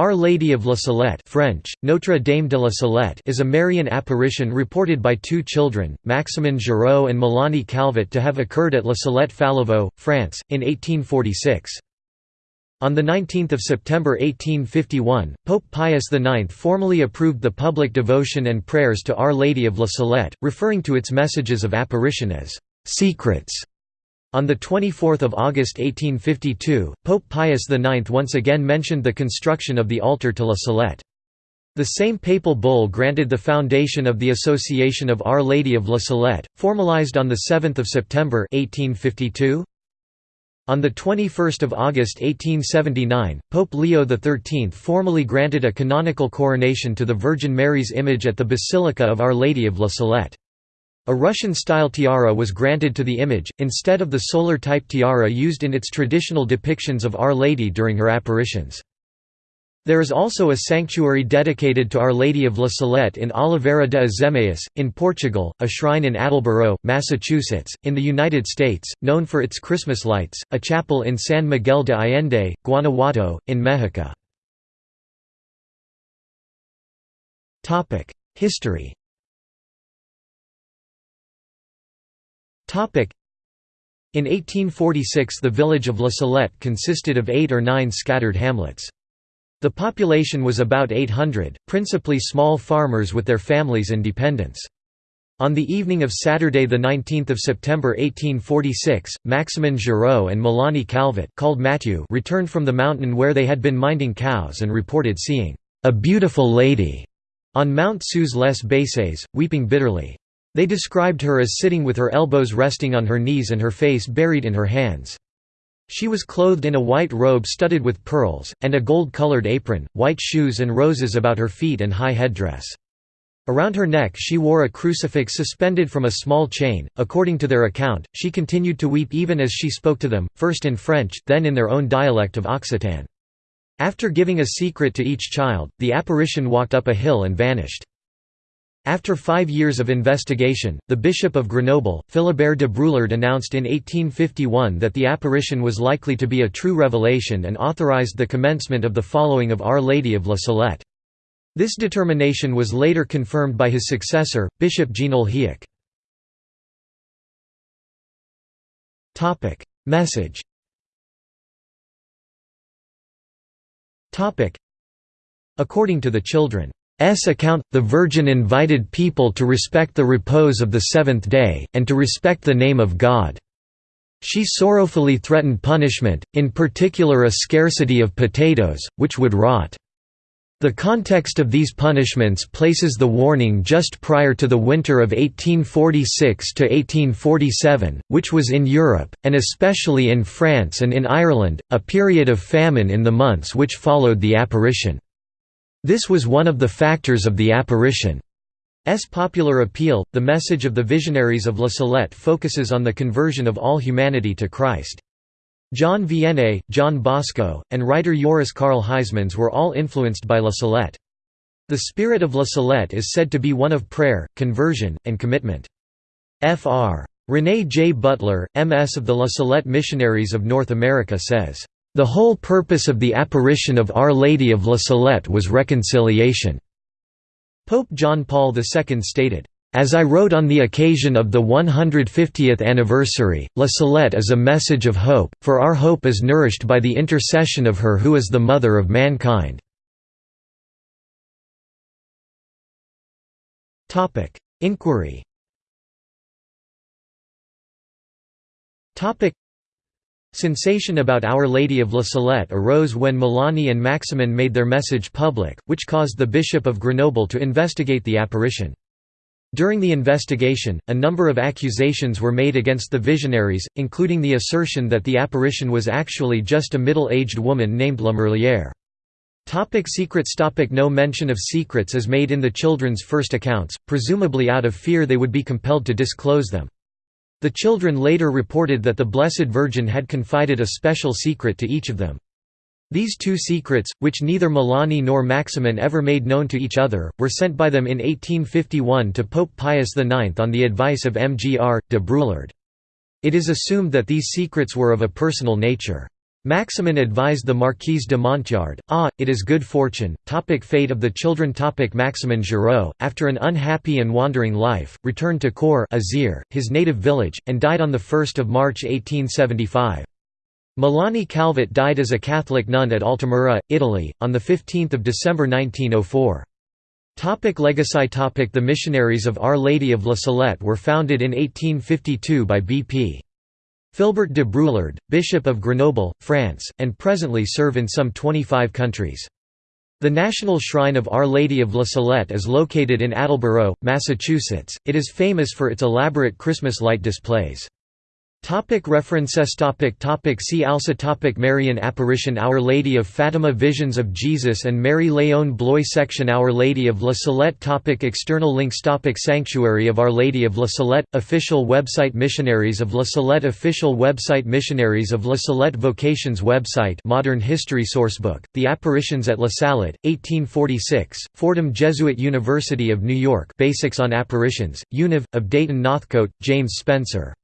Our Lady of La Salette French, Notre Dame de la Salette is a Marian apparition reported by two children, Maximin Giraud and Mélanie Calvat to have occurred at La Salette Fallavaux, France, in 1846. On 19 September 1851, Pope Pius IX formally approved the public devotion and prayers to Our Lady of La Salette, referring to its messages of apparition as «secrets» On 24 August 1852, Pope Pius IX once again mentioned the construction of the altar to La Salette. The same papal bull granted the foundation of the Association of Our Lady of La Salette, formalized on 7 September 1852. On 21 August 1879, Pope Leo XIII formally granted a canonical coronation to the Virgin Mary's image at the Basilica of Our Lady of La Salette. A Russian-style tiara was granted to the image, instead of the solar-type tiara used in its traditional depictions of Our Lady during her apparitions. There is also a sanctuary dedicated to Our Lady of La Salette in Oliveira de Azeméis, in Portugal, a shrine in Attleboro, Massachusetts, in the United States, known for its Christmas lights, a chapel in San Miguel de Allende, Guanajuato, in Mexico. History In 1846 the village of La Salette consisted of eight or nine scattered hamlets. The population was about 800, principally small farmers with their families and dependents. On the evening of Saturday 19 September 1846, Maximin Giraud and Mélanie Calvat called Mathieu returned from the mountain where they had been minding cows and reported seeing «a beautiful lady» on Mount Sous les Baisses, weeping bitterly. They described her as sitting with her elbows resting on her knees and her face buried in her hands. She was clothed in a white robe studded with pearls, and a gold-colored apron, white shoes and roses about her feet and high headdress. Around her neck she wore a crucifix suspended from a small chain. According to their account, she continued to weep even as she spoke to them, first in French, then in their own dialect of Occitan. After giving a secret to each child, the apparition walked up a hill and vanished. After five years of investigation, the Bishop of Grenoble, Philibert de Bruillard announced in 1851 that the apparition was likely to be a true revelation and authorized the commencement of the following of Our Lady of La Salette. This determination was later confirmed by his successor, Bishop Ginoulhiac. Message According to the children account, the Virgin invited people to respect the repose of the seventh day, and to respect the name of God. She sorrowfully threatened punishment, in particular a scarcity of potatoes, which would rot. The context of these punishments places the warning just prior to the winter of 1846–1847, which was in Europe, and especially in France and in Ireland, a period of famine in the months which followed the apparition. This was one of the factors of the apparition. S popular appeal. The message of the visionaries of La Salette focuses on the conversion of all humanity to Christ. John Vianney, John Bosco, and writer Joris Karl Huysmans were all influenced by La Salette. The spirit of La Salette is said to be one of prayer, conversion, and commitment. Fr. René J. Butler, MS of the La Salette Missionaries of North America says, the whole purpose of the apparition of Our Lady of La Salette was reconciliation. Pope John Paul II stated, as I wrote on the occasion of the 150th anniversary, La Salette is a message of hope, for our hope is nourished by the intercession of her who is the mother of mankind. Inquiry Sensation about Our Lady of La Salette arose when Mélanie and Maximin made their message public, which caused the Bishop of Grenoble to investigate the apparition. During the investigation, a number of accusations were made against the visionaries, including the assertion that the apparition was actually just a middle-aged woman named La Merlière. Topic secrets Topic No mention of secrets is made in the children's first accounts, presumably out of fear they would be compelled to disclose them. The children later reported that the Blessed Virgin had confided a special secret to each of them. These two secrets, which neither Mélanie nor Maximin ever made known to each other, were sent by them in 1851 to Pope Pius IX on the advice of Mgr. de Bruillard. It is assumed that these secrets were of a personal nature. Maximin advised the Marquise de Monteynard, Ah, it is good fortune. Topic fate of the children Topic Maximin Giraud, after an unhappy and wandering life, returned to Corps Isère, his native village, and died on 1 March 1875. Melanie Calvat died as a Catholic nun at Altamura, Italy, on 15 December 1904. Topic legacy topic The Missionaries of Our Lady of La Salette were founded in 1852 by B.P. Philibert de Bruillard, Bishop of Grenoble, France, and presently serve in some 25 countries. The National Shrine of Our Lady of La Salette is located in Attleboro, Massachusetts. It is famous for its elaborate Christmas light displays. Topic references. Topic topic. See also topic. Marian apparition. Our Lady of Fatima. Visions of Jesus and Mary Léon Bloy Section. Our Lady of La Salette. Topic External links. Topic Sanctuary of Our Lady of La Salette. Official website. Missionaries of La Salette. Official website. Missionaries of La Salette. Vocations website. Modern History Sourcebook, The Apparitions at La Salette, 1846, Fordham Jesuit University of New York. Basics on Apparitions, Univ, of Dayton Northcote, James Spencer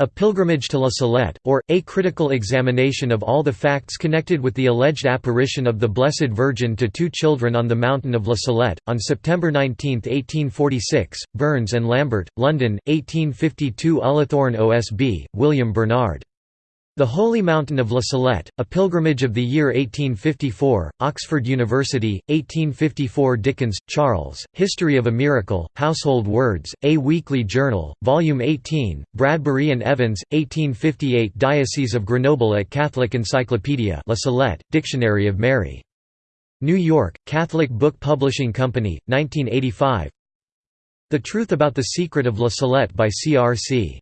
a Pilgrimage to La Salette, or, A Critical Examination of all the Facts Connected with the Alleged Apparition of the Blessed Virgin to Two Children on the Mountain of La Salette, on September 19, 1846, Burns and Lambert, London, 1852 Ullathorne OSB, William Bernard. The Holy Mountain of La Salette, A Pilgrimage of the Year 1854, Oxford University, 1854 Dickens, Charles, History of a Miracle, Household Words, A Weekly Journal, Volume 18, Bradbury and Evans, 1858 Diocese of Grenoble at Catholic Encyclopedia La Salette, Dictionary of Mary. New York, Catholic Book Publishing Company, 1985 The Truth About the Secret of La Salette by C. R. C.